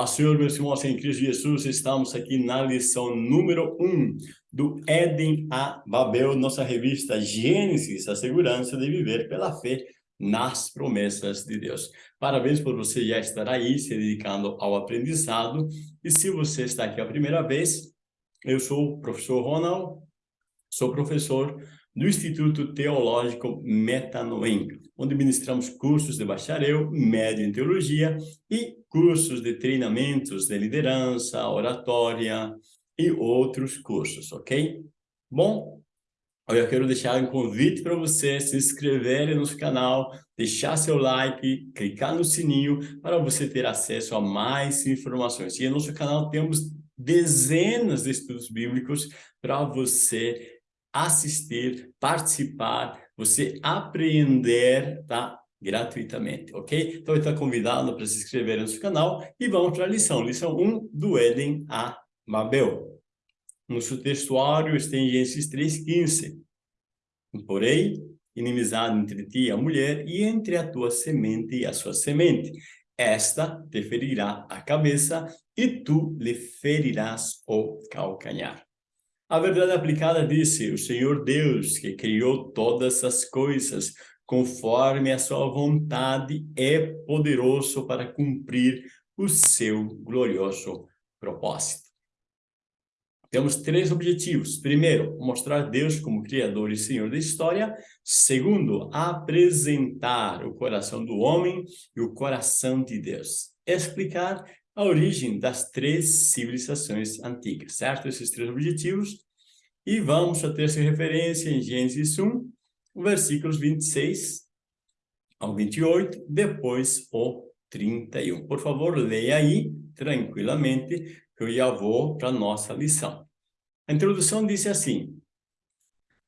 Paz, Senhor, meus irmãos em Cristo Jesus, estamos aqui na lição número 1 um do Éden a Babel, nossa revista Gênesis, a segurança de viver pela fé nas promessas de Deus. Parabéns por você já estar aí, se dedicando ao aprendizado. E se você está aqui a primeira vez, eu sou o professor Ronald, sou professor do Instituto Teológico Metanoem, onde ministramos cursos de bacharel, médio em teologia e cursos de treinamentos de liderança, oratória e outros cursos, ok? Bom, eu quero deixar um convite para você se inscrever no nosso canal, deixar seu like, clicar no sininho para você ter acesso a mais informações. E no nosso canal temos dezenas de estudos bíblicos para você assistir, participar, você aprender, tá? Gratuitamente, ok? Então, está convidado para se inscrever no nosso canal e vamos para a lição, lição 1 do Éden a Babel. Nosso textuário está em Gênesis 3,15. Porém, inimizade entre ti e a mulher e entre a tua semente e a sua semente. Esta te ferirá a cabeça e tu lhe ferirás o calcanhar. A verdade aplicada disse, o Senhor Deus, que criou todas as coisas, conforme a sua vontade, é poderoso para cumprir o seu glorioso propósito. Temos três objetivos. Primeiro, mostrar Deus como Criador e Senhor da história. Segundo, apresentar o coração do homem e o coração de Deus. Explicar a origem das três civilizações antigas, certo? Esses três objetivos. E vamos ter essa referência em Gênesis 1, versículos 26 ao 28, depois o 31. Por favor, leia aí tranquilamente, que eu já vou para a nossa lição. A introdução disse assim,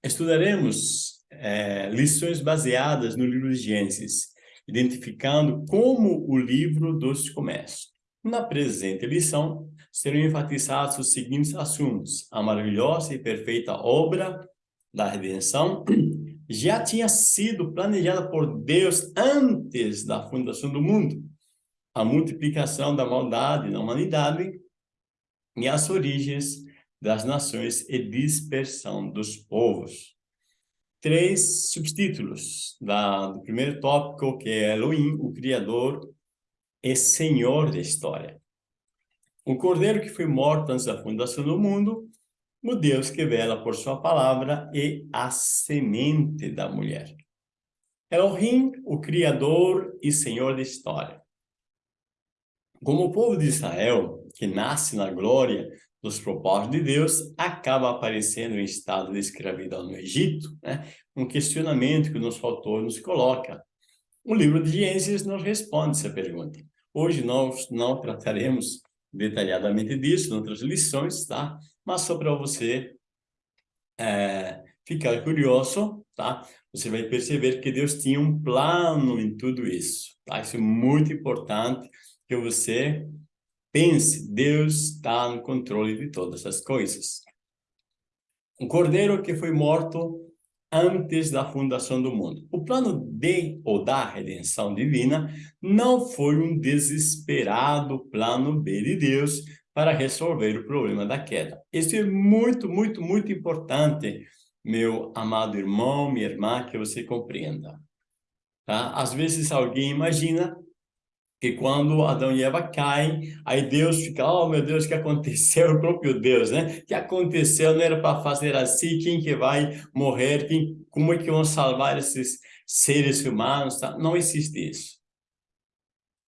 estudaremos é, lições baseadas no livro de Gênesis, identificando como o livro dos começa. Na presente lição, serão enfatizados os seguintes assuntos. A maravilhosa e perfeita obra da redenção já tinha sido planejada por Deus antes da fundação do mundo. A multiplicação da maldade na humanidade e as origens das nações e dispersão dos povos. Três subtítulos da, do primeiro tópico, que é Elohim, o Criador é Senhor da história. O cordeiro que foi morto antes da fundação do mundo, o Deus que vela por sua palavra e a semente da mulher. Elohim, o Criador e Senhor da história. Como o povo de Israel, que nasce na glória dos propósitos de Deus, acaba aparecendo em estado de escravidão no Egito, né? um questionamento que o nosso autor nos coloca. O livro de Gênesis nos responde essa pergunta. Hoje nós não trataremos detalhadamente disso, em outras lições, tá? Mas só para você é, ficar curioso, tá? Você vai perceber que Deus tinha um plano em tudo isso, tá? Isso é muito importante que você pense, Deus está no controle de todas as coisas. Um cordeiro que foi morto antes da fundação do mundo. O plano de ou da redenção divina não foi um desesperado plano B de Deus para resolver o problema da queda. Isso é muito, muito, muito importante, meu amado irmão, minha irmã, que você compreenda. Tá? Às vezes alguém imagina que quando Adão e Eva caem, aí Deus fica, oh meu Deus, o que aconteceu? O próprio Deus, né? O que aconteceu? Não era para fazer assim, quem que vai morrer? Quem, como é que vão salvar esses seres humanos? Tá? Não existe isso.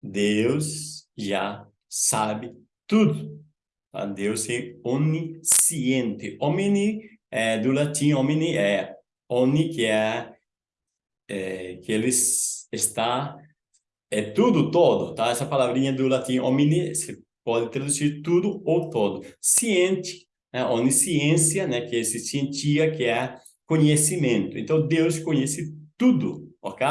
Deus já sabe tudo. Tá? Deus é onisciente. Omni, é, do latim, omni é oni, que é, é que ele está é tudo, todo, tá? Essa palavrinha do latim omni, se pode traduzir tudo ou todo. Ciente, né? onisciência, né? Que é esse cientia, que é conhecimento. Então, Deus conhece tudo, ok?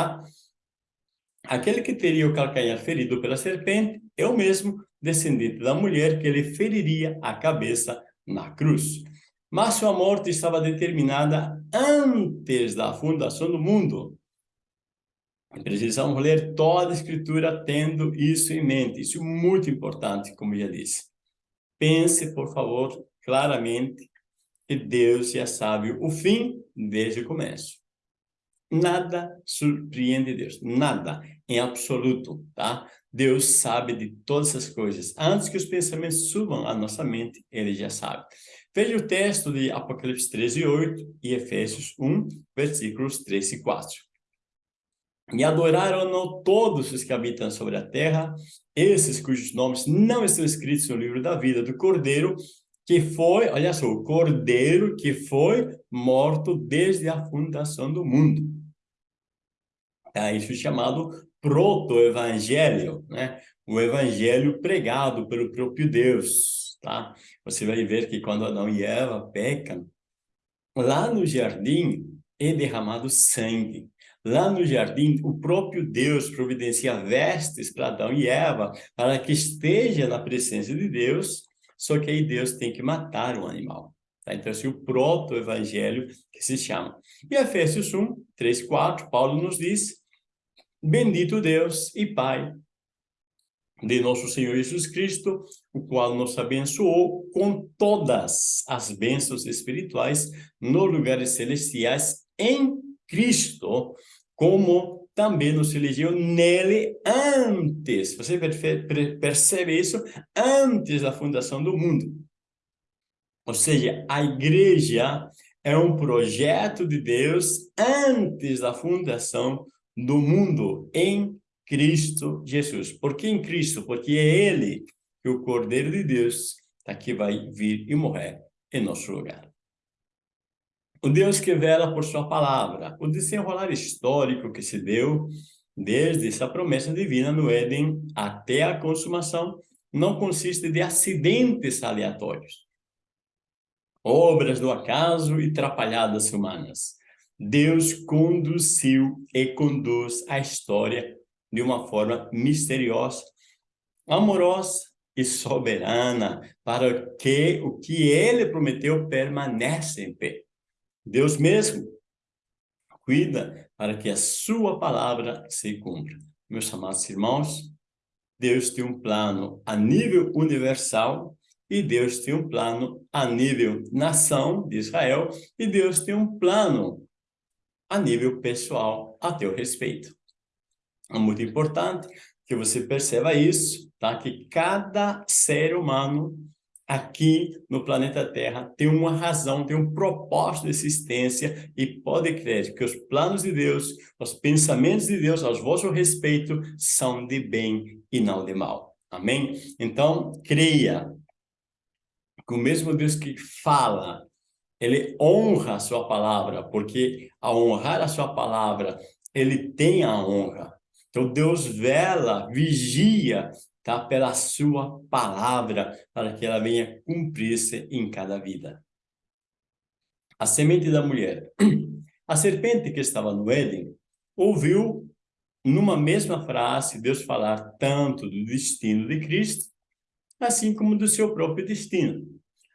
Aquele que teria o calcanhar ferido pela serpente é o mesmo descendente da mulher que ele feriria a cabeça na cruz. Mas sua morte estava determinada antes da fundação do mundo. Precisamos ler toda a Escritura tendo isso em mente. Isso é muito importante, como já disse. Pense, por favor, claramente que Deus já sabe o fim desde o começo. Nada surpreende Deus, nada, em absoluto, tá? Deus sabe de todas as coisas. Antes que os pensamentos subam à nossa mente, Ele já sabe. Veja o texto de Apocalipse 13, 8 e Efésios 1, versículos 3 e 4. E adoraram-no todos os que habitam sobre a terra, esses cujos nomes não estão escritos no livro da vida do Cordeiro, que foi, olha só, o Cordeiro que foi morto desde a fundação do mundo. É isso chamado proto-evangelho, né? O evangelho pregado pelo próprio Deus, tá? Você vai ver que quando Adão e Eva pecam, lá no jardim é derramado sangue. Lá no jardim, o próprio Deus providencia vestes para Adão e Eva, para que esteja na presença de Deus, só que aí Deus tem que matar o animal. Tá? Então, assim, o proto-evangelho que se chama. E Efésios 1, 3, 4, Paulo nos diz, Bendito Deus e Pai de nosso Senhor Jesus Cristo, o qual nos abençoou com todas as bênçãos espirituais nos lugares celestiais em Cristo, como também nos elegeu nele antes. Você percebe isso? Antes da fundação do mundo. Ou seja, a igreja é um projeto de Deus antes da fundação do mundo em Cristo Jesus. Por que em Cristo? Porque é Ele que o Cordeiro de Deus tá, que vai vir e morrer em nosso lugar. O Deus que vela por sua palavra, o desenrolar histórico que se deu desde essa promessa divina no Éden até a consumação, não consiste de acidentes aleatórios, obras do acaso e trapalhadas humanas, Deus conduziu e conduz a história de uma forma misteriosa, amorosa e soberana, para que o que ele prometeu permaneça em pé. Deus mesmo cuida para que a sua palavra se cumpra. Meus amados irmãos, Deus tem um plano a nível universal e Deus tem um plano a nível nação de Israel e Deus tem um plano a nível pessoal a teu respeito. É muito importante que você perceba isso, tá? Que cada ser humano aqui no planeta Terra tem uma razão, tem um propósito de existência e pode crer que os planos de Deus, os pensamentos de Deus ao vosso respeito são de bem e não de mal. Amém? Então, creia que o mesmo Deus que fala ele honra a sua palavra, porque ao honrar a sua palavra, ele tem a honra. Então Deus vela, vigia, tá, pela sua palavra, para que ela venha cumprir-se em cada vida. A semente da mulher. A serpente que estava no Éden ouviu numa mesma frase Deus falar tanto do destino de Cristo, assim como do seu próprio destino.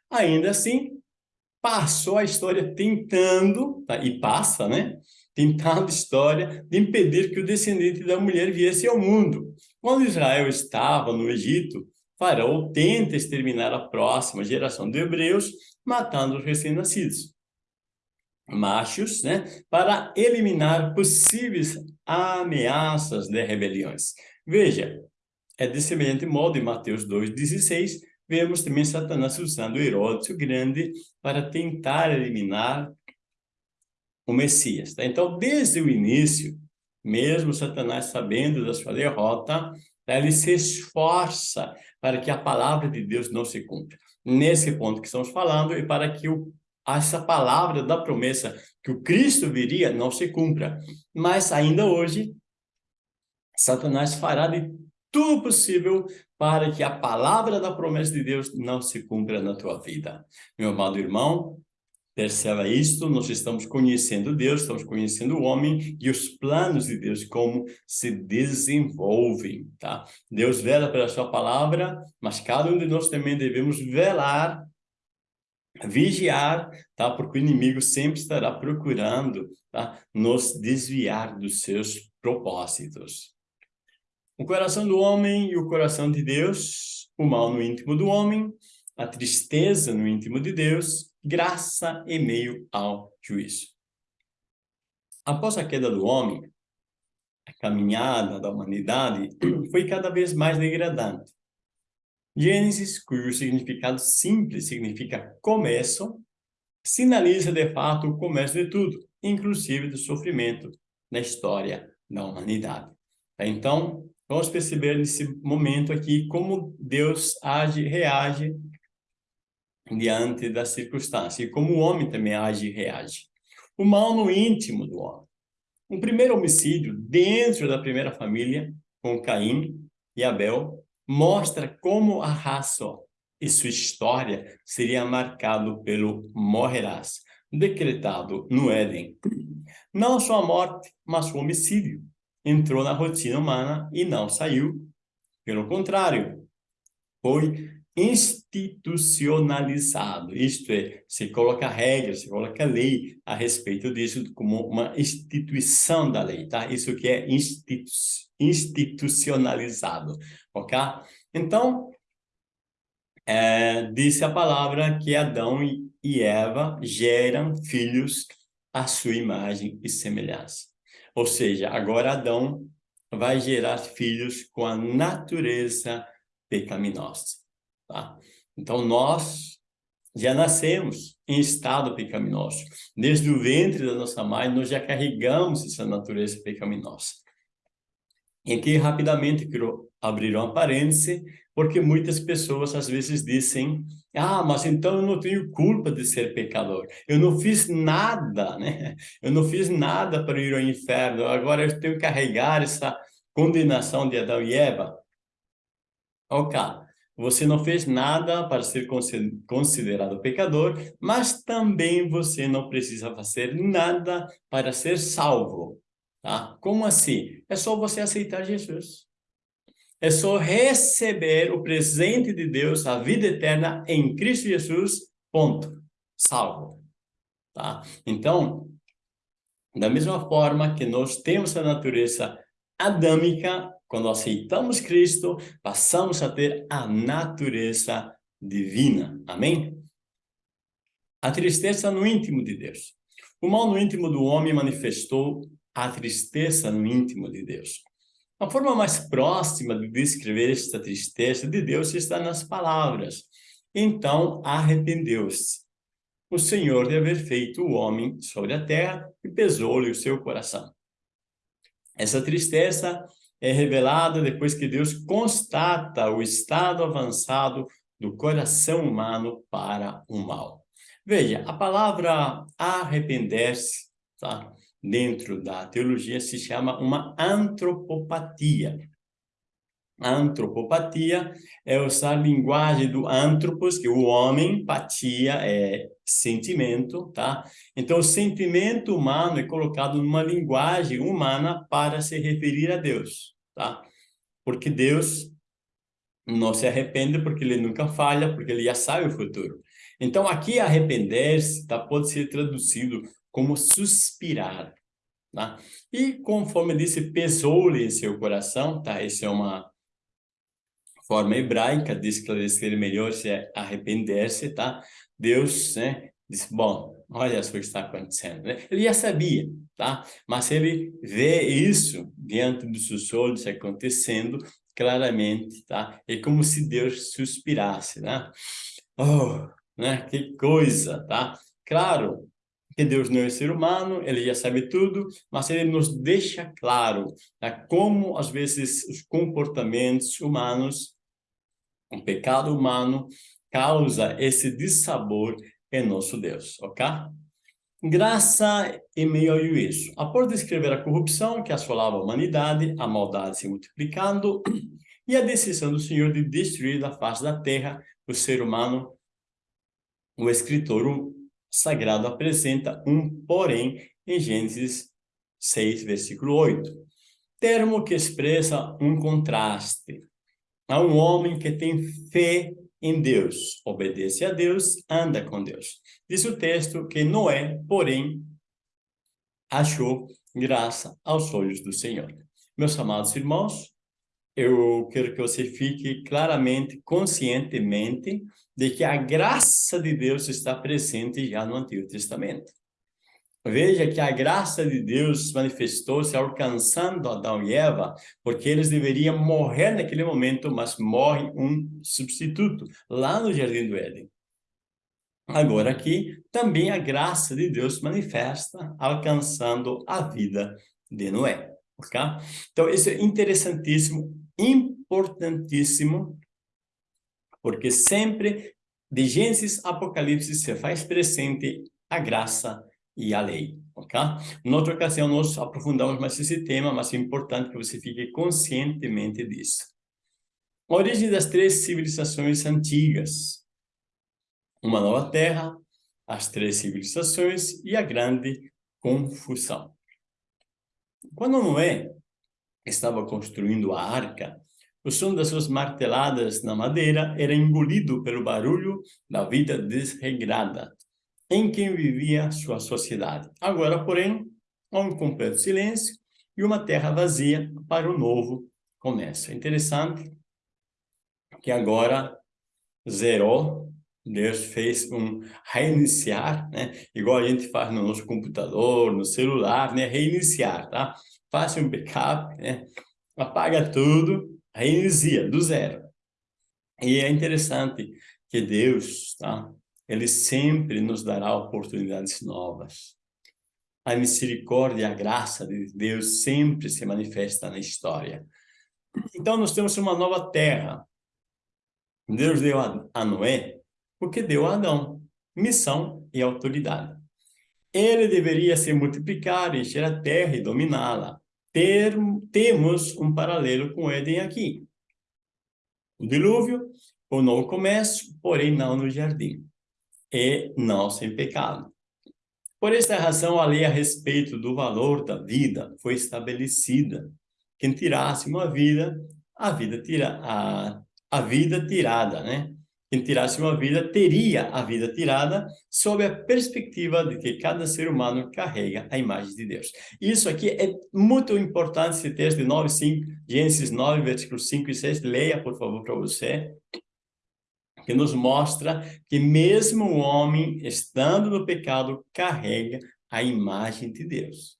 Ainda assim, passou a história tentando, tá? e passa, né? Tentando história de impedir que o descendente da mulher viesse ao mundo. Quando Israel estava no Egito, Faraó tenta exterminar a próxima geração de hebreus, matando os recém-nascidos. Machos, né? Para eliminar possíveis ameaças de rebeliões. Veja, é de semelhante modo em Mateus 2,16, vemos também Satanás usando Herodes o Grande para tentar eliminar o Messias. Tá? Então, desde o início, mesmo Satanás sabendo da sua derrota, tá? ele se esforça para que a palavra de Deus não se cumpra. Nesse ponto que estamos falando, e para que o, essa palavra da promessa que o Cristo viria não se cumpra. Mas ainda hoje, Satanás fará de tudo possível para que a palavra da promessa de Deus não se cumpra na tua vida. Meu amado irmão, perceba isto, nós estamos conhecendo Deus, estamos conhecendo o homem e os planos de Deus, como se desenvolvem, tá? Deus vela pela sua palavra, mas cada um de nós também devemos velar vigiar, tá? Porque o inimigo sempre estará procurando, tá? Nos desviar dos seus propósitos. O coração do homem e o coração de Deus, o mal no íntimo do homem, a tristeza no íntimo de Deus, graça e meio ao juízo. Após a queda do homem, a caminhada da humanidade foi cada vez mais degradante. Gênesis, cujo significado simples significa começo, sinaliza de fato o começo de tudo, inclusive do sofrimento na história da humanidade. Então, vamos perceber nesse momento aqui como Deus age, reage diante das circunstâncias, e como o homem também age e reage. O mal no íntimo do homem. Um primeiro homicídio dentro da primeira família, com Caim e Abel, mostra como a raça e sua história seria marcado pelo morrerás, decretado no Éden. Não só a morte, mas o homicídio. Entrou na rotina humana e não saiu. Pelo contrário, foi institucionalizado, isto é, se coloca regras, se coloca lei a respeito disso como uma instituição da lei, tá? Isso que é institu institucionalizado, ok? Então, é, disse a palavra que Adão e Eva geram filhos à sua imagem e semelhança. Ou seja, agora Adão vai gerar filhos com a natureza pecaminosa. Tá? Então, nós já nascemos em estado pecaminoso. Desde o ventre da nossa mãe, nós já carregamos essa natureza pecaminosa. E aqui, rapidamente, quero abrir uma parêntese, porque muitas pessoas, às vezes, dizem ah, mas então eu não tenho culpa de ser pecador. Eu não fiz nada, né? Eu não fiz nada para ir ao inferno. Agora eu tenho que carregar essa condenação de Adão e Eva. Ok. Você não fez nada para ser considerado pecador, mas também você não precisa fazer nada para ser salvo. Tá? Como assim? É só você aceitar Jesus. É só receber o presente de Deus, a vida eterna em Cristo Jesus, ponto. Salvo. Tá? Então, da mesma forma que nós temos a natureza adâmica, quando aceitamos Cristo, passamos a ter a natureza divina. Amém? A tristeza no íntimo de Deus. O mal no íntimo do homem manifestou a tristeza no íntimo de Deus. A forma mais próxima de descrever esta tristeza de Deus está nas palavras. Então arrependeu-se o Senhor de haver feito o homem sobre a terra e pesou-lhe o seu coração. Essa tristeza é revelada depois que Deus constata o estado avançado do coração humano para o mal. Veja, a palavra arrepender-se, tá? dentro da teologia, se chama uma antropopatia. Antropopatia é usar a linguagem do antropos, que o homem, patia é sentimento, tá? Então, o sentimento humano é colocado numa linguagem humana para se referir a Deus, tá? Porque Deus não se arrepende porque ele nunca falha, porque ele já sabe o futuro. Então, aqui arrepender-se tá? pode ser traduzido como suspirar, tá? E conforme disse, pesou-lhe em seu coração, tá? Essa é uma forma hebraica de esclarecer melhor se é arrepender-se, tá? Deus, né, disse, bom, olha só o que está acontecendo, né? Ele já sabia, tá? Mas ele vê isso diante dos seus olhos acontecendo claramente, tá? É como se Deus suspirasse, né? Oh, né? Que coisa, tá? Claro que Deus não é ser humano, ele já sabe tudo, mas ele nos deixa claro né? como, às vezes, os comportamentos humanos o pecado humano causa esse dissabor em nosso Deus, ok? Graça em meio ao juízo. Após descrever a corrupção que assolava a humanidade, a maldade se multiplicando e a decisão do Senhor de destruir da face da terra o ser humano, o escritor sagrado apresenta um porém em Gênesis 6, versículo 8. Termo que expressa um contraste a um homem que tem fé em Deus, obedece a Deus, anda com Deus. Diz o texto que Noé, porém, achou graça aos olhos do Senhor. Meus amados irmãos, eu quero que você fique claramente, conscientemente, de que a graça de Deus está presente já no Antigo Testamento. Veja que a graça de Deus manifestou-se alcançando Adão e Eva, porque eles deveriam morrer naquele momento, mas morre um substituto, lá no Jardim do Éden. Agora aqui, também a graça de Deus manifesta, alcançando a vida de Noé. ok? Então, isso é interessantíssimo, importantíssimo, porque sempre, de Gênesis Apocalipse, se faz presente a graça e a lei, ok? Em outra ocasião, nós aprofundamos mais esse tema, mas é importante que você fique conscientemente disso. A origem das três civilizações antigas. Uma nova terra, as três civilizações e a grande confusão. Quando Noé estava construindo a arca, o som das suas marteladas na madeira era engolido pelo barulho da vida desregrada, em quem vivia sua sociedade. Agora, porém, há um completo silêncio e uma terra vazia para o novo começo. É interessante que agora zerou, Deus fez um reiniciar, né? Igual a gente faz no nosso computador, no celular, né? Reiniciar, tá? Faça um backup, né? Apaga tudo, reinicia do zero. E é interessante que Deus, tá? Ele sempre nos dará oportunidades novas. A misericórdia e a graça de Deus sempre se manifesta na história. Então, nós temos uma nova terra. Deus deu a Noé porque deu a Adão missão e autoridade. Ele deveria se multiplicar, encher a terra e dominá-la. Temos um paralelo com Éden aqui. O dilúvio, o novo começo, porém não no jardim e não sem pecado. Por esta razão, a lei a respeito do valor da vida foi estabelecida. Quem tirasse uma vida, a vida tira a, a vida tirada, né? Quem tirasse uma vida teria a vida tirada sob a perspectiva de que cada ser humano carrega a imagem de Deus. Isso aqui é muito importante, esse texto de 9, 5, Gênesis 9, versículos 5 e 6. Leia, por favor, para você que nos mostra que mesmo o homem, estando no pecado, carrega a imagem de Deus.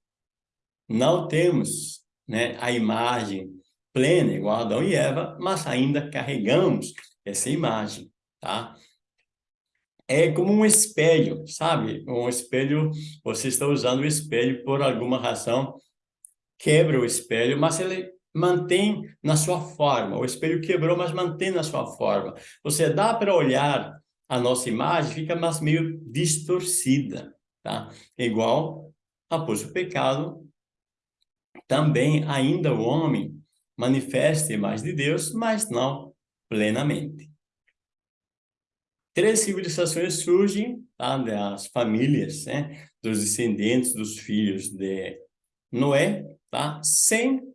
Não temos né, a imagem plena, igual Adão e Eva, mas ainda carregamos essa imagem, tá? É como um espelho, sabe? Um espelho, você está usando o espelho por alguma razão, quebra o espelho, mas ele mantém na sua forma. O espelho quebrou, mas mantém na sua forma. Você dá para olhar a nossa imagem, fica mais meio distorcida, tá? Igual após o pecado, também ainda o homem manifesta a imagem de Deus, mas não plenamente. Três civilizações surgem tá? das famílias, né? dos descendentes dos filhos de Noé, tá? sem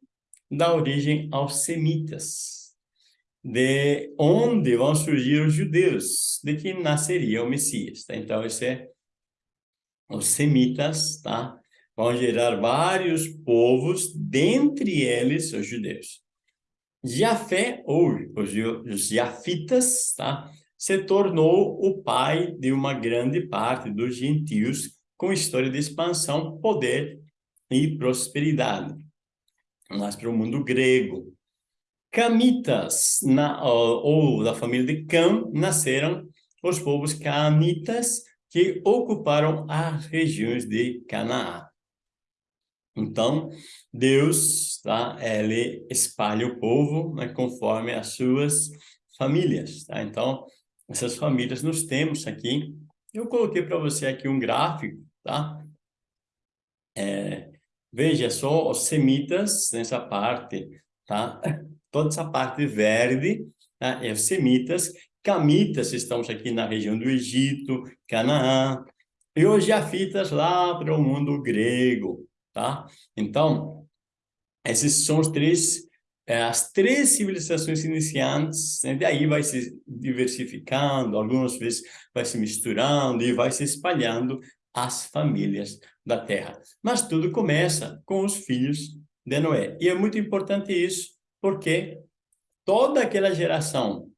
dá origem aos semitas, de onde vão surgir os judeus, de que nasceria o Messias. Tá? Então, esse é os semitas, tá? Vão gerar vários povos, dentre eles os judeus. Jafé, ou os jafitas, tá? se tornou o pai de uma grande parte dos gentios com história de expansão, poder e prosperidade mas para o mundo grego. Camitas, na, ou, da família de Cam, nasceram os povos canitas que ocuparam as regiões de Canaã. Então, Deus, tá, ele espalha o povo né, conforme as suas famílias. Tá? Então, essas famílias nós temos aqui. Eu coloquei para você aqui um gráfico, tá? É, Veja só os semitas nessa parte, tá? Toda essa parte verde tá? é os semitas. Camitas, estamos aqui na região do Egito, Canaã. E os jafitas lá para o mundo grego, tá? Então, esses são os três é, as três civilizações iniciantes, né? daí vai se diversificando, algumas vezes vai se misturando e vai se espalhando as famílias da terra. Mas tudo começa com os filhos de Noé. E é muito importante isso, porque toda aquela geração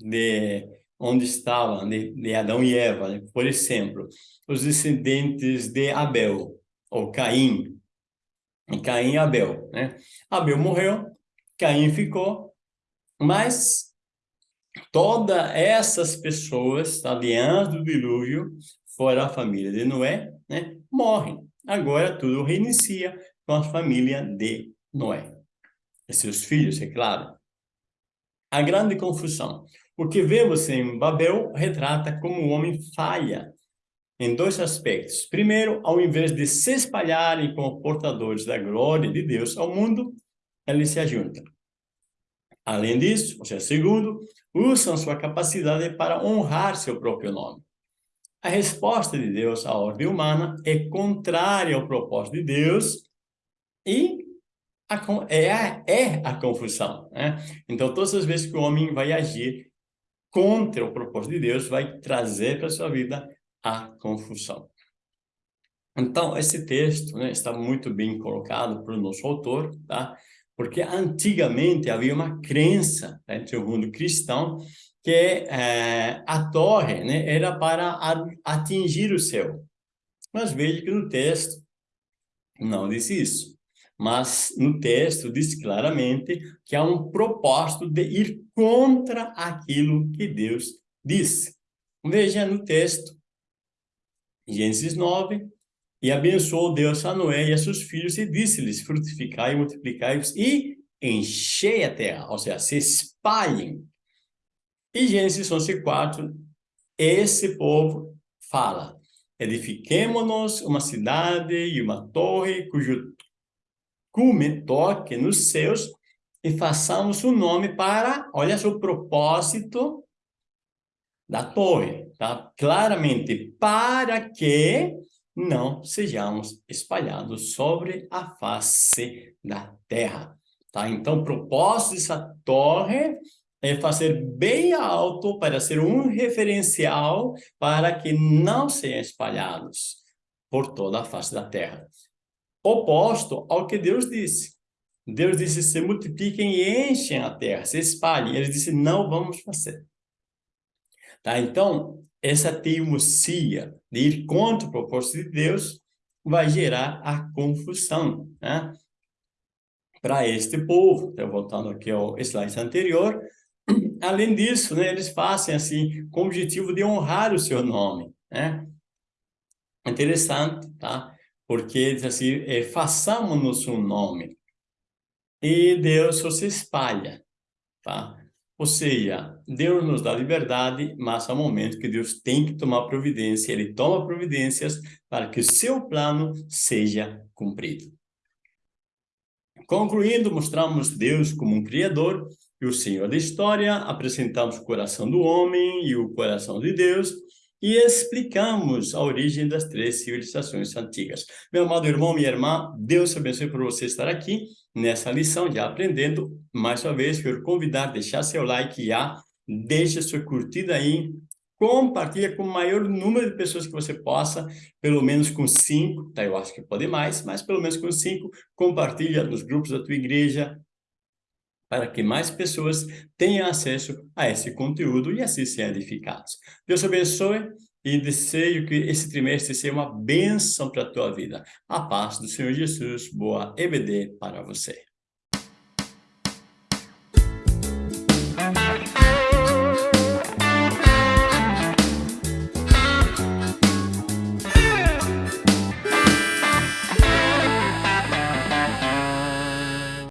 de onde estavam, de, de Adão e Eva, né? por exemplo, os descendentes de Abel, ou Caim, Caim e Abel, né? Abel morreu, Caim ficou, mas todas essas pessoas, alianças do dilúvio, fora a família de Noé, né? Morrem. Agora tudo reinicia com a família de Noé. E seus filhos, é claro. A grande confusão. O que vemos em Babel retrata como o homem falha em dois aspectos. Primeiro, ao invés de se espalharem como portadores da glória de Deus ao mundo, eles se ajuntam. Além disso, ou seja, segundo, usam sua capacidade para honrar seu próprio nome. A resposta de Deus à ordem humana é contrária ao propósito de Deus e a, é, a, é a confusão. Né? Então, todas as vezes que o homem vai agir contra o propósito de Deus, vai trazer para a sua vida a confusão. Então, esse texto né, está muito bem colocado para o nosso autor, tá? Porque antigamente havia uma crença né, entre o mundo cristão que é, a torre né, era para atingir o céu. Mas veja que no texto não diz isso. Mas no texto diz claramente que há um propósito de ir contra aquilo que Deus disse. Veja no texto, Gênesis 9, e abençoou Deus a Noé e a seus filhos e disse-lhes, frutificai e multiplicai-vos e enchei a terra, ou seja, se espalhem. E Gênesis 11, 4, esse povo fala, edifiquemo-nos uma cidade e uma torre cujo cume toque nos céus e façamos um nome para, olha só o propósito da torre, tá? Claramente, para que não sejamos espalhados sobre a face da terra, tá? Então, o propósito dessa torre é fazer bem alto para ser um referencial para que não sejam espalhados por toda a face da terra. Oposto ao que Deus disse. Deus disse, se multipliquem e enchem a terra, se espalhem. Ele disse, não vamos fazer. Tá? Então, essa teimosia de ir contra o propósito de Deus vai gerar a confusão né? para este povo. Então, voltando aqui ao slide anterior, além disso, né, eles fazem assim, com o objetivo de honrar o seu nome. Né? Interessante, tá? Porque diz assim, é, façamos-nos um nome. E Deus se espalha, tá? Ou seja, Deus nos dá liberdade, mas há um momento que Deus tem que tomar providência, Ele toma providências para que o seu plano seja cumprido. Concluindo, mostramos Deus como um Criador e o Senhor da história, apresentamos o coração do homem e o coração de Deus, e explicamos a origem das três civilizações antigas. Meu amado irmão, minha irmã, Deus abençoe por você estar aqui nessa lição, já aprendendo. Mais uma vez, quero convidar, deixar seu like já, deixa sua curtida aí, compartilha com o maior número de pessoas que você possa, pelo menos com cinco, tá? Eu acho que pode mais, mas pelo menos com cinco, compartilha nos grupos da tua igreja, para que mais pessoas tenham acesso a esse conteúdo e assim sejam edificados. Deus abençoe e desejo que esse trimestre seja uma bênção para a tua vida. A paz do Senhor Jesus, boa EBD para você.